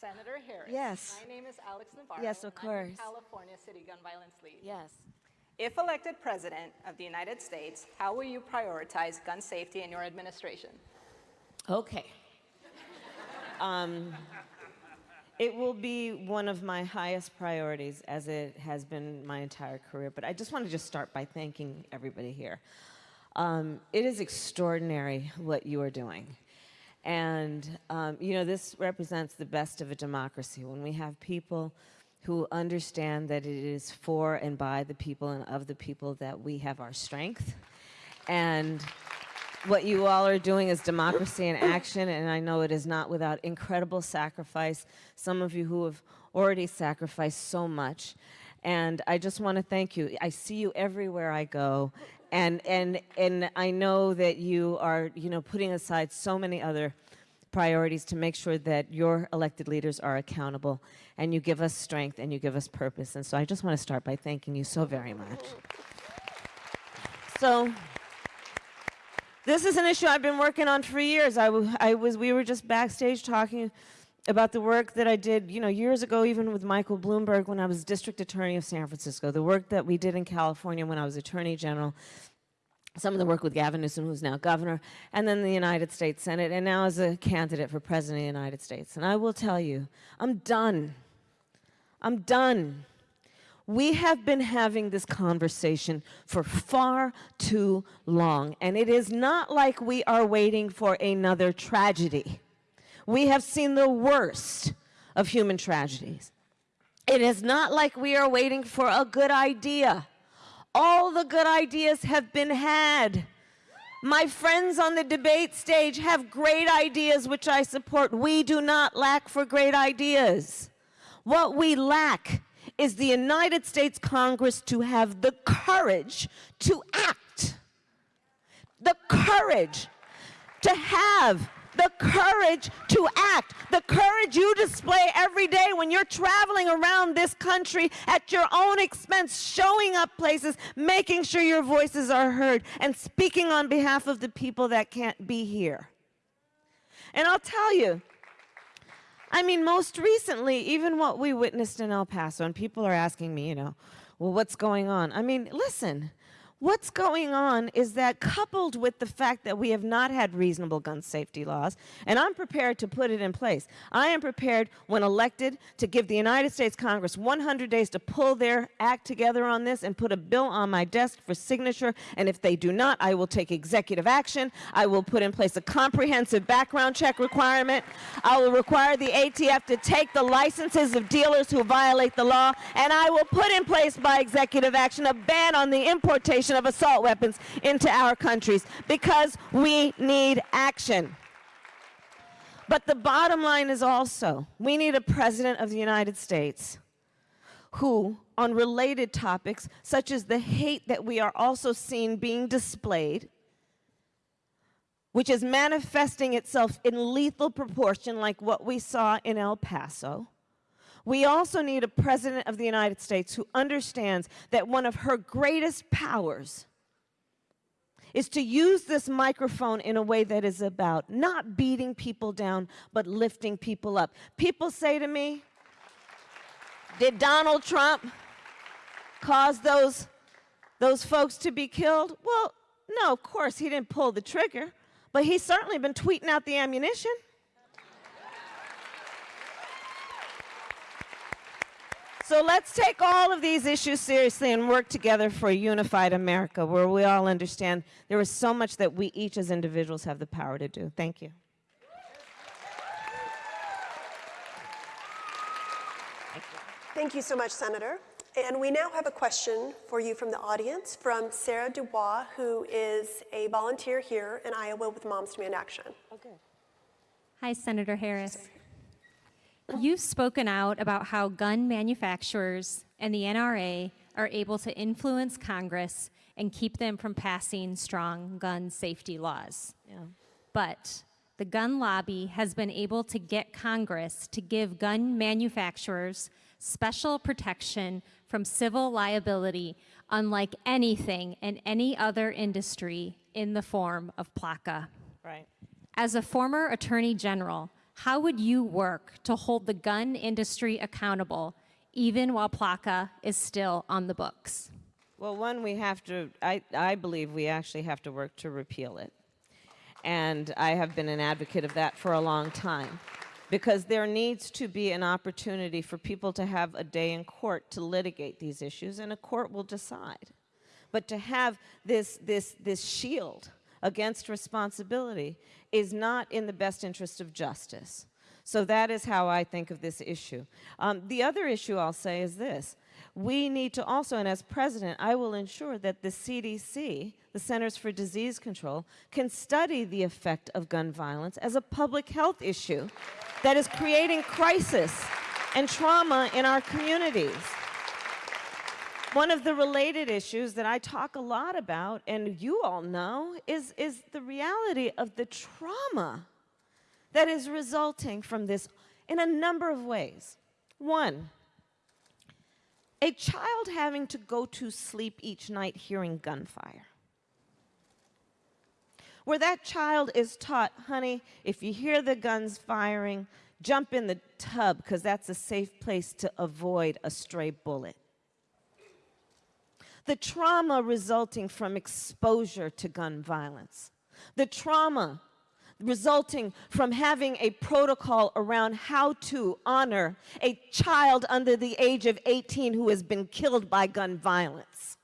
Senator Harris. Yes. My name is Alex Navarro. Yes, of course. California City Gun Violence League. Yes. If elected president of the United States, how will you prioritize gun safety in your administration? Okay. Um, it will be one of my highest priorities, as it has been my entire career. But I just want to just start by thanking everybody here. Um, it is extraordinary what you are doing. And, um, you know, this represents the best of a democracy when we have people who understand that it is for and by the people and of the people that we have our strength. And what you all are doing is democracy in action, and I know it is not without incredible sacrifice. Some of you who have already sacrificed so much. And I just want to thank you. I see you everywhere I go, and, and, and I know that you are, you know, putting aside so many other priorities to make sure that your elected leaders are accountable and you give us strength and you give us purpose. And so I just want to start by thanking you so very much. So this is an issue I've been working on for years. I, I was, we were just backstage talking about the work that I did, you know, years ago, even with Michael Bloomberg when I was district attorney of San Francisco, the work that we did in California when I was attorney general, some of the work with Gavin Newsom, who's now governor, and then the United States Senate, and now as a candidate for president of the United States. And I will tell you, I'm done. I'm done. We have been having this conversation for far too long, and it is not like we are waiting for another tragedy. We have seen the worst of human tragedies. It is not like we are waiting for a good idea. All the good ideas have been had. My friends on the debate stage have great ideas, which I support. We do not lack for great ideas. What we lack is the United States Congress to have the courage to act. The courage to have the courage to act, the courage you display every day when you're traveling around this country at your own expense, showing up places, making sure your voices are heard, and speaking on behalf of the people that can't be here. And I'll tell you, I mean, most recently, even what we witnessed in El Paso, and people are asking me, you know, well, what's going on? I mean, listen, What's going on is that coupled with the fact that we have not had reasonable gun safety laws, and I'm prepared to put it in place. I am prepared, when elected, to give the United States Congress 100 days to pull their act together on this and put a bill on my desk for signature, and if they do not, I will take executive action. I will put in place a comprehensive background check requirement. I will require the ATF to take the licenses of dealers who violate the law, and I will put in place by executive action a ban on the importation of assault weapons into our countries because we need action. But the bottom line is also, we need a president of the United States who, on related topics, such as the hate that we are also seeing being displayed, which is manifesting itself in lethal proportion like what we saw in El Paso, we also need a president of the United States who understands that one of her greatest powers is to use this microphone in a way that is about not beating people down, but lifting people up. People say to me, did Donald Trump cause those, those folks to be killed? Well, no, of course, he didn't pull the trigger, but he's certainly been tweeting out the ammunition. So let's take all of these issues seriously and work together for a unified America where we all understand there is so much that we each as individuals have the power to do. Thank you. Thank you so much, Senator. And we now have a question for you from the audience from Sarah Dubois, who is a volunteer here in Iowa with Moms Demand Action. Okay. Hi, Senator Harris. You've spoken out about how gun manufacturers and the NRA are able to influence Congress and keep them from passing strong gun safety laws. Yeah. But the gun lobby has been able to get Congress to give gun manufacturers special protection from civil liability unlike anything in any other industry in the form of PLCAA. Right. As a former attorney general, how would you work to hold the gun industry accountable even while PLCAA is still on the books? Well, one, we have to, I, I believe we actually have to work to repeal it. And I have been an advocate of that for a long time. Because there needs to be an opportunity for people to have a day in court to litigate these issues, and a court will decide. But to have this, this, this shield against responsibility is not in the best interest of justice. So that is how I think of this issue. Um, the other issue I'll say is this. We need to also, and as president, I will ensure that the CDC, the Centers for Disease Control, can study the effect of gun violence as a public health issue that is creating crisis and trauma in our communities. One of the related issues that I talk a lot about, and you all know, is, is the reality of the trauma that is resulting from this in a number of ways. One, a child having to go to sleep each night hearing gunfire. Where that child is taught, honey, if you hear the guns firing, jump in the tub because that's a safe place to avoid a stray bullet. The trauma resulting from exposure to gun violence. The trauma resulting from having a protocol around how to honor a child under the age of 18 who has been killed by gun violence.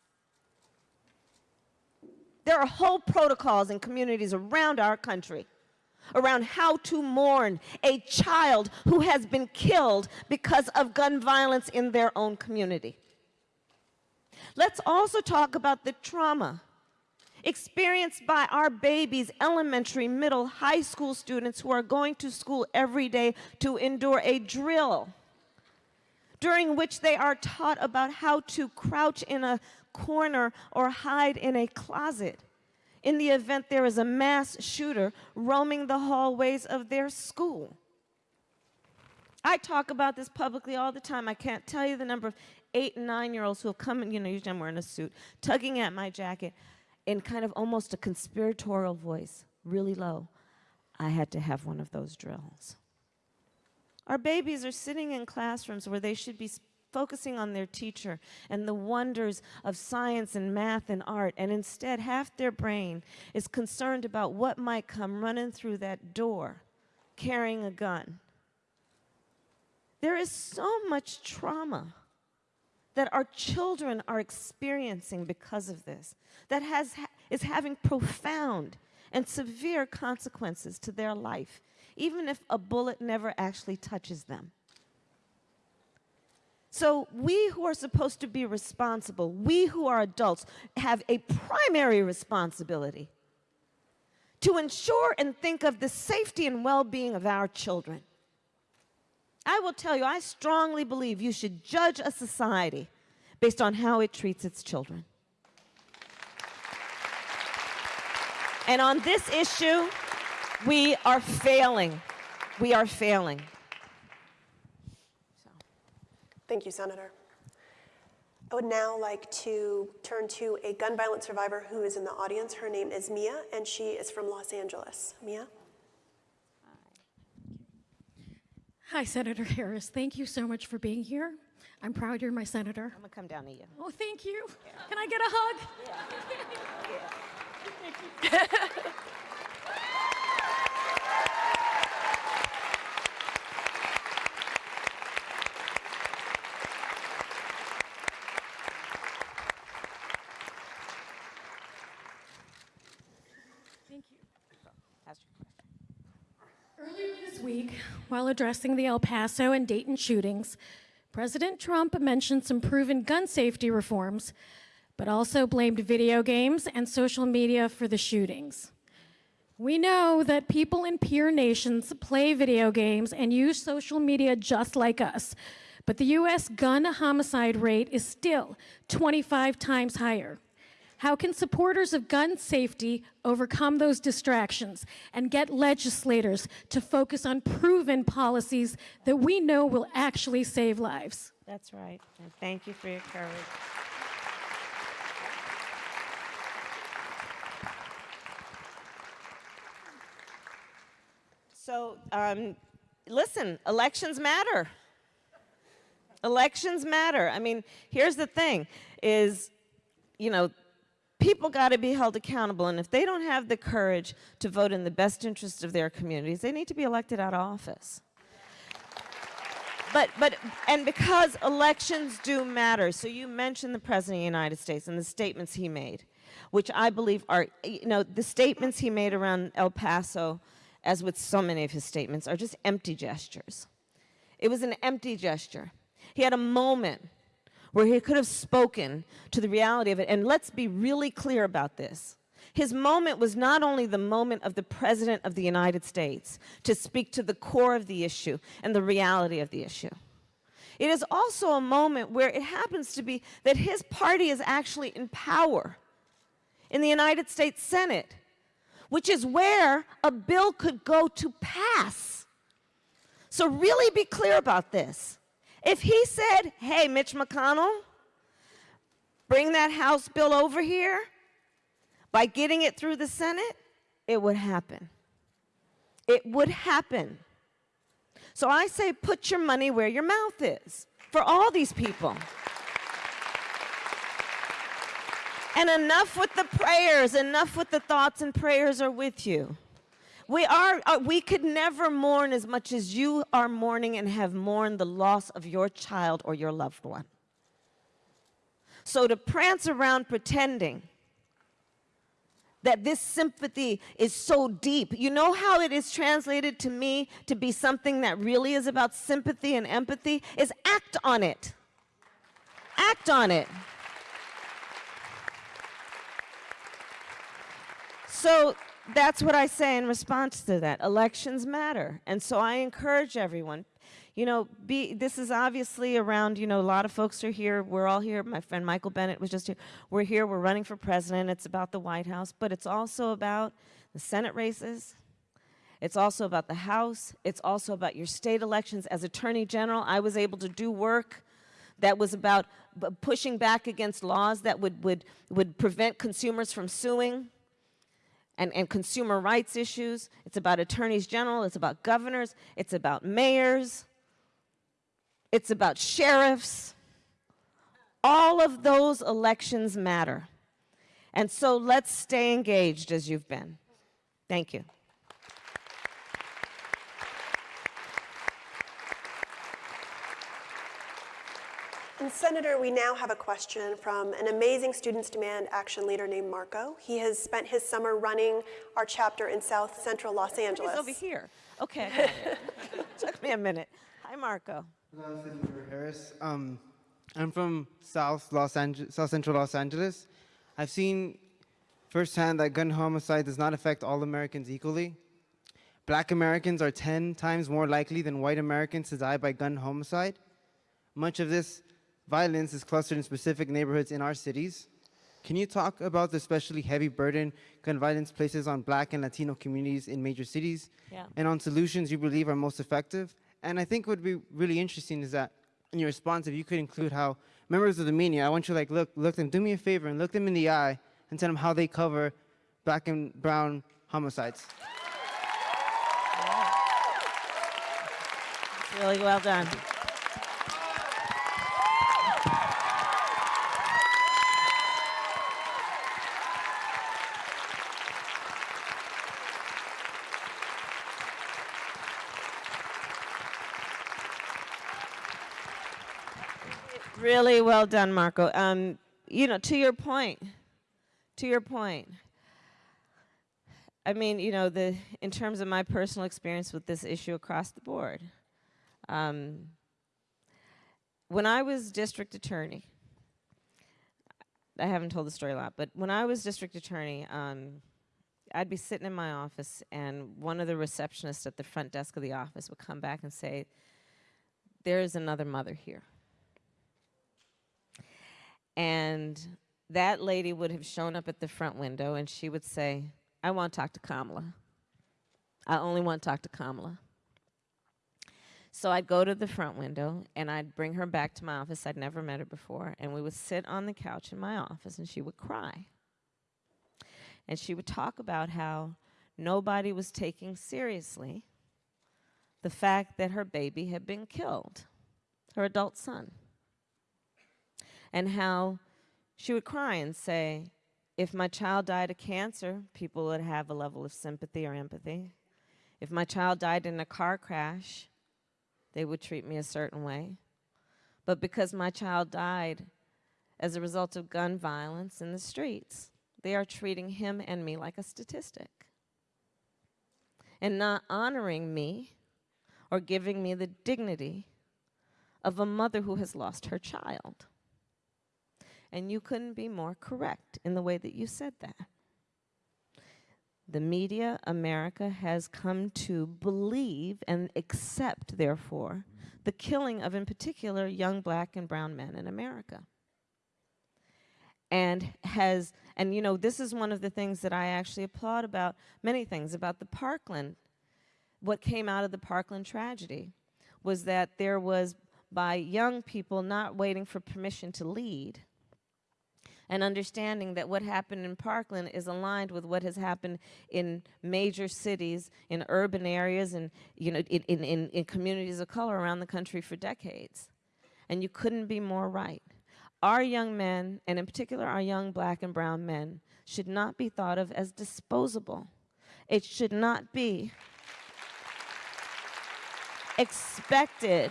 There are whole protocols in communities around our country around how to mourn a child who has been killed because of gun violence in their own community. Let's also talk about the trauma experienced by our babies, elementary, middle, high school students who are going to school every day to endure a drill during which they are taught about how to crouch in a corner or hide in a closet in the event there is a mass shooter roaming the hallways of their school. I talk about this publicly all the time. I can't tell you the number of eight and nine year olds who have come in, you know, usually I'm wearing a suit, tugging at my jacket in kind of almost a conspiratorial voice, really low. I had to have one of those drills. Our babies are sitting in classrooms where they should be focusing on their teacher and the wonders of science and math and art, and instead, half their brain is concerned about what might come running through that door carrying a gun. There is so much trauma that our children are experiencing because of this, that has, is having profound and severe consequences to their life, even if a bullet never actually touches them. So we who are supposed to be responsible, we who are adults, have a primary responsibility to ensure and think of the safety and well-being of our children. I will tell you, I strongly believe you should judge a society based on how it treats its children. And on this issue, we are failing. We are failing. Thank you, Senator. I would now like to turn to a gun violence survivor who is in the audience. Her name is Mia, and she is from Los Angeles. Mia? Hi, Senator Harris. Thank you so much for being here. I'm proud you're my senator. I'm gonna come down to you. Oh, thank you. Can I get a hug? Thank you. Ask your question. Earlier this week, while addressing the El Paso and Dayton shootings, President Trump mentioned some proven gun safety reforms, but also blamed video games and social media for the shootings. We know that people in peer nations play video games and use social media just like us, but the US gun homicide rate is still 25 times higher. How can supporters of gun safety overcome those distractions and get legislators to focus on proven policies that we know will actually save lives? That's right. And thank you for your courage. So, um, listen, elections matter. Elections matter. I mean, here's the thing is, you know, people got to be held accountable. And if they don't have the courage to vote in the best interest of their communities, they need to be elected out of office. But, but, and because elections do matter, so you mentioned the President of the United States and the statements he made, which I believe are, you know, the statements he made around El Paso, as with so many of his statements, are just empty gestures. It was an empty gesture. He had a moment where he could have spoken to the reality of it. And let's be really clear about this. His moment was not only the moment of the President of the United States to speak to the core of the issue and the reality of the issue. It is also a moment where it happens to be that his party is actually in power in the United States Senate, which is where a bill could go to pass. So really be clear about this. If he said, hey, Mitch McConnell, bring that House bill over here, by getting it through the Senate, it would happen. It would happen. So I say put your money where your mouth is for all these people. And enough with the prayers, enough with the thoughts and prayers are with you. We, are, uh, we could never mourn as much as you are mourning and have mourned the loss of your child or your loved one. So to prance around pretending that this sympathy is so deep. You know how it is translated to me to be something that really is about sympathy and empathy? Is act on it. Act on it. So that's what I say in response to that. Elections matter. And so I encourage everyone, you know, be, this is obviously around, you know, a lot of folks are here. We're all here. My friend Michael Bennet was just here. We're here. We're running for president. It's about the White House, but it's also about the Senate races. It's also about the House. It's also about your state elections. As Attorney General, I was able to do work that was about pushing back against laws that would, would, would prevent consumers from suing and, and consumer rights issues. It's about attorneys general. It's about governors. It's about mayors. It's about sheriffs. All of those elections matter. And so let's stay engaged as you've been. Thank you. And Senator, we now have a question from an amazing Students Demand Action leader named Marco. He has spent his summer running our chapter in South Central Los Angeles. He's over here. Okay. Took me a minute. Hi, Marco. Hello, Senator Harris. Um, I'm from South Los Angeles, South Central Los Angeles. I've seen firsthand that gun homicide does not affect all Americans equally. Black Americans are 10 times more likely than white Americans to die by gun homicide. Much of this violence is clustered in specific neighborhoods in our cities. Can you talk about the especially heavy burden gun violence places on black and Latino communities in major cities? Yeah. And on solutions you believe are most effective? And I think what would be really interesting is that in your response, if you could include how members of the media, I want you to like look, look them, do me a favor and look them in the eye and tell them how they cover black and brown homicides. Really well done. Really well done, Marco. Um, you know, to your point, to your point, I mean, you know, the in terms of my personal experience with this issue across the board, um, when I was district attorney, I haven't told the story a lot, but when I was district attorney, um, I'd be sitting in my office, and one of the receptionists at the front desk of the office would come back and say, "There is another mother here." And that lady would have shown up at the front window and she would say, I want to talk to Kamala. I only want to talk to Kamala. So I'd go to the front window and I'd bring her back to my office. I'd never met her before. And we would sit on the couch in my office and she would cry. And she would talk about how nobody was taking seriously the fact that her baby had been killed, her adult son, and how she would cry and say, if my child died of cancer, people would have a level of sympathy or empathy. If my child died in a car crash, they would treat me a certain way. But because my child died as a result of gun violence in the streets, they are treating him and me like a statistic and not honoring me or giving me the dignity of a mother who has lost her child. And you couldn't be more correct in the way that you said that. The media, America, has come to believe and accept, therefore, the killing of, in particular, young black and brown men in America. And has, and you know, this is one of the things that I actually applaud about many things about the Parkland. What came out of the Parkland tragedy was that there was, by young people not waiting for permission to lead, and understanding that what happened in Parkland is aligned with what has happened in major cities, in urban areas, and you know, in, in, in, in communities of color around the country for decades. And you couldn't be more right. Our young men, and in particular our young black and brown men, should not be thought of as disposable. It should not be expected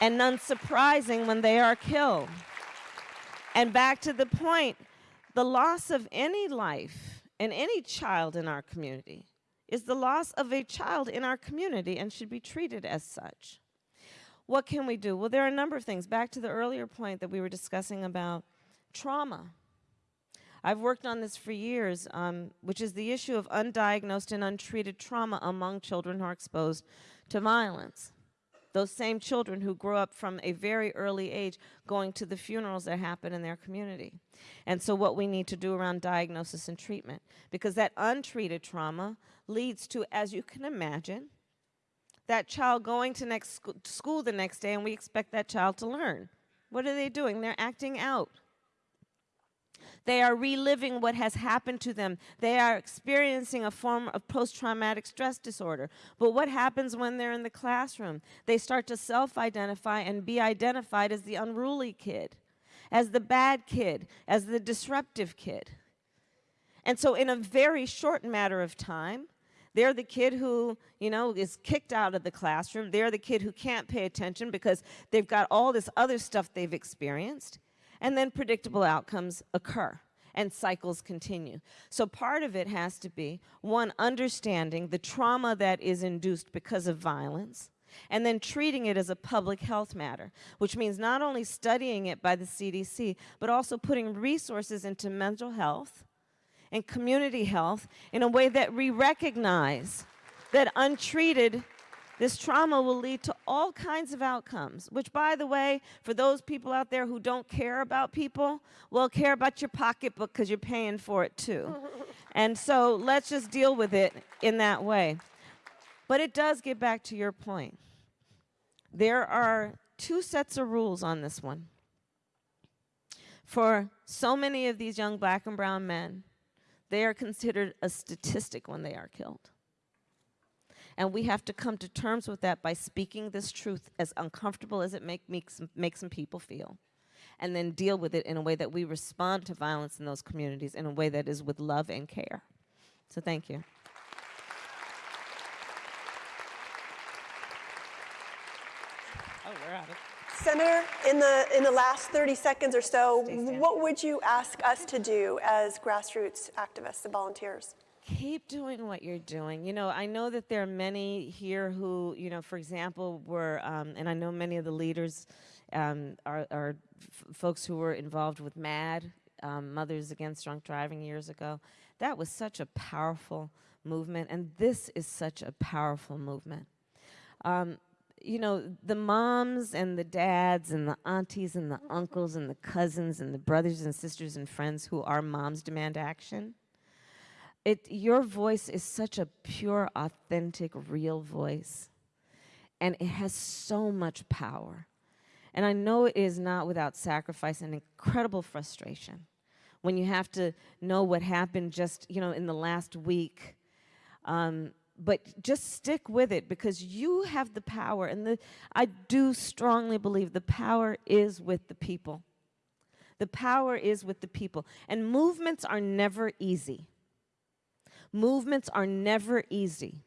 and unsurprising when they are killed. And back to the point, the loss of any life and any child in our community is the loss of a child in our community and should be treated as such. What can we do? Well, there are a number of things. Back to the earlier point that we were discussing about trauma. I've worked on this for years, um, which is the issue of undiagnosed and untreated trauma among children who are exposed to violence those same children who grow up from a very early age going to the funerals that happen in their community. And so what we need to do around diagnosis and treatment, because that untreated trauma leads to, as you can imagine, that child going to next sc school the next day and we expect that child to learn. What are they doing? They're acting out. They are reliving what has happened to them. They are experiencing a form of post-traumatic stress disorder. But what happens when they're in the classroom? They start to self-identify and be identified as the unruly kid, as the bad kid, as the disruptive kid. And so in a very short matter of time, they're the kid who, you know, is kicked out of the classroom. They're the kid who can't pay attention because they've got all this other stuff they've experienced and then predictable outcomes occur and cycles continue. So part of it has to be, one, understanding the trauma that is induced because of violence, and then treating it as a public health matter, which means not only studying it by the CDC, but also putting resources into mental health and community health in a way that we recognize that untreated this trauma will lead to all kinds of outcomes, which, by the way, for those people out there who don't care about people, will care about your pocketbook because you're paying for it too. and so let's just deal with it in that way. But it does get back to your point. There are two sets of rules on this one. For so many of these young black and brown men, they are considered a statistic when they are killed. And we have to come to terms with that by speaking this truth as uncomfortable as it make, makes, makes some people feel. And then deal with it in a way that we respond to violence in those communities in a way that is with love and care. So thank you. Oh, we're out of Senator, in the, in the last 30 seconds or so, what would you ask us to do as grassroots activists and volunteers? Keep doing what you're doing. You know, I know that there are many here who, you know, for example, were, um, and I know many of the leaders um, are, are folks who were involved with MADD, um, Mothers Against Drunk Driving years ago. That was such a powerful movement, and this is such a powerful movement. Um, you know, the moms and the dads and the aunties and the uncles and the cousins and the brothers and sisters and friends who are Moms Demand Action, it, your voice is such a pure, authentic, real voice. And it has so much power. And I know it is not without sacrifice and incredible frustration when you have to know what happened just, you know, in the last week. Um, but just stick with it because you have the power, and the, I do strongly believe the power is with the people. The power is with the people. And movements are never easy. Movements are never easy.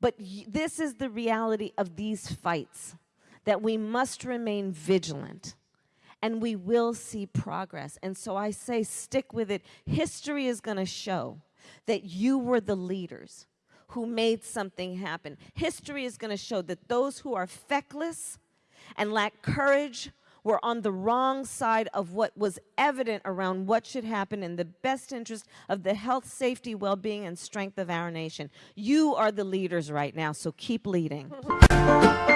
But this is the reality of these fights that we must remain vigilant and we will see progress. And so I say, stick with it. History is going to show that you were the leaders who made something happen. History is going to show that those who are feckless and lack courage were on the wrong side of what was evident around what should happen in the best interest of the health, safety, well being, and strength of our nation. You are the leaders right now, so keep leading.